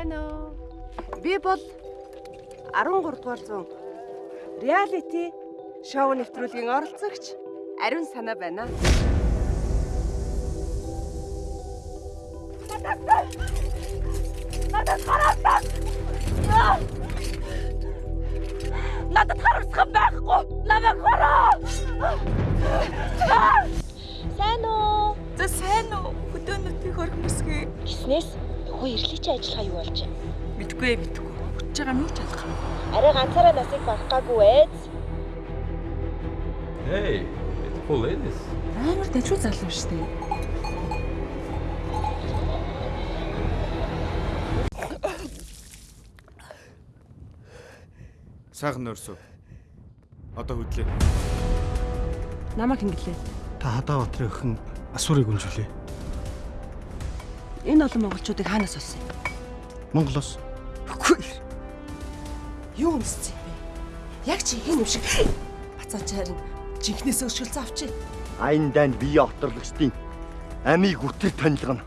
Сайн уу? Би бол 13 дугаар зуун реалити шоу нэвтрүүлгийн оролцогч Ариун санаа байна. Надад хараасан. Надад харамсах байхгүй. Намайг хараа. Сайн уу? За сайн уу? Хөдөөнүүдийн хөрхмөсгөө. Гиснээс нөхөө ирлийчийн ажиллагаа юу болж байна? Мэдгүй ээ мэдгүй. Хүч байгаа юу ч ялах. Арай ганцаараа насыг барахгаагүй ээ. Hey, it's full ladies. Амар дэжүү залуу шүү дээ. Сайхан нөрсөө. Одоо хөдлөө. Намайг хингэлээ. Та хадаа батрын өхөн асуурыг үнжүүлээ. Энэ олон монголчуудыг хаанаас олсон юм? Монголоос Үгүй. Юу өмссөн юм бэ? Яг чи хин юм шиг бацаачаар нь жинхнээс өшгөлцөө авчи. Айн дайнд бие оторлогчдын амийг үтэр танилгана.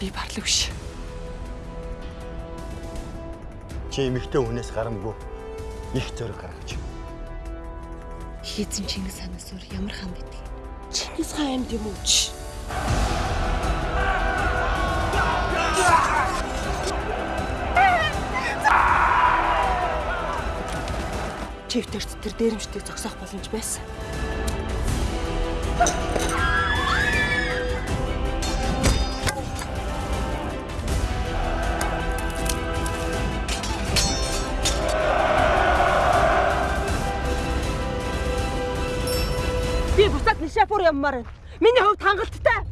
Би барлаг биш. Чи эмэгтэй хүнээс гарамгүй их зөрөг гаргаж. Хийцэн Чингис ханаас өөр ямар хаан байдаг? Чингис хаан амьд юм уу чи? Чивтэрт тэр дээрэмчдийг зогсоох боломж байсан. Би буцаад Нишапур явмаар байна. Миний хувьд хангалттай.